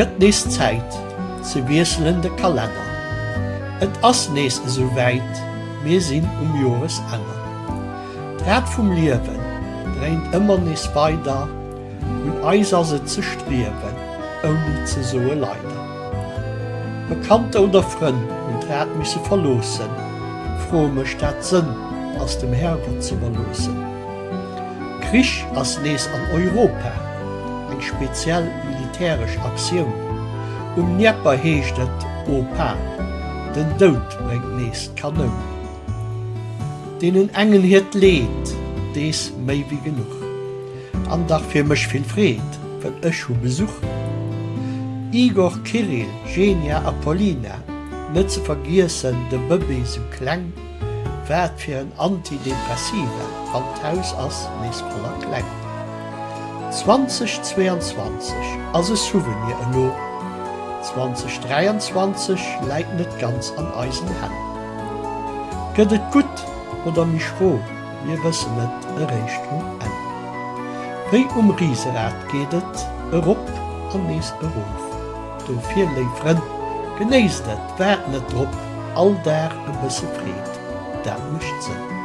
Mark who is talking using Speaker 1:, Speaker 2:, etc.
Speaker 1: Gëtt nees Zeit ze wieselende Kalender. Et ass nees so weit, mir sinn um Jores enger. Rät vum Liewen dreint immer nees weiter und eiser se ze streben, oni ze soe leider. Bekannte oder Fren und rät mich se verlosen, frome Stadt sinn aus dem Herber zu verlosen. Krich as nees an Europa, eng speziell militärisch Aktion. Um Nepper heescht et Opa, den Dout brengt nees Kanon. Denen engen het leet, dees méi wie genug. Andach fir mech vill Fred, wenn ech ho Besuch. Igor Kirill, Genia Apollina, net ze vergiessen de Bëbbe zum Kkleng, wär fir een Antidepressive an d'Haus ass nees voller Kkleng. 2022 as e Souvenir enno. 2023 leit net ganz an Eisen hen. Gëtt et gut oder mich froh, je wëssen net e Erreichtung en. Wéi um Rieserat gehtt, erop an nees Beruf. Do fir leifren, genees net, wär net Drpp all der e bësse réet, dat mischt sinn.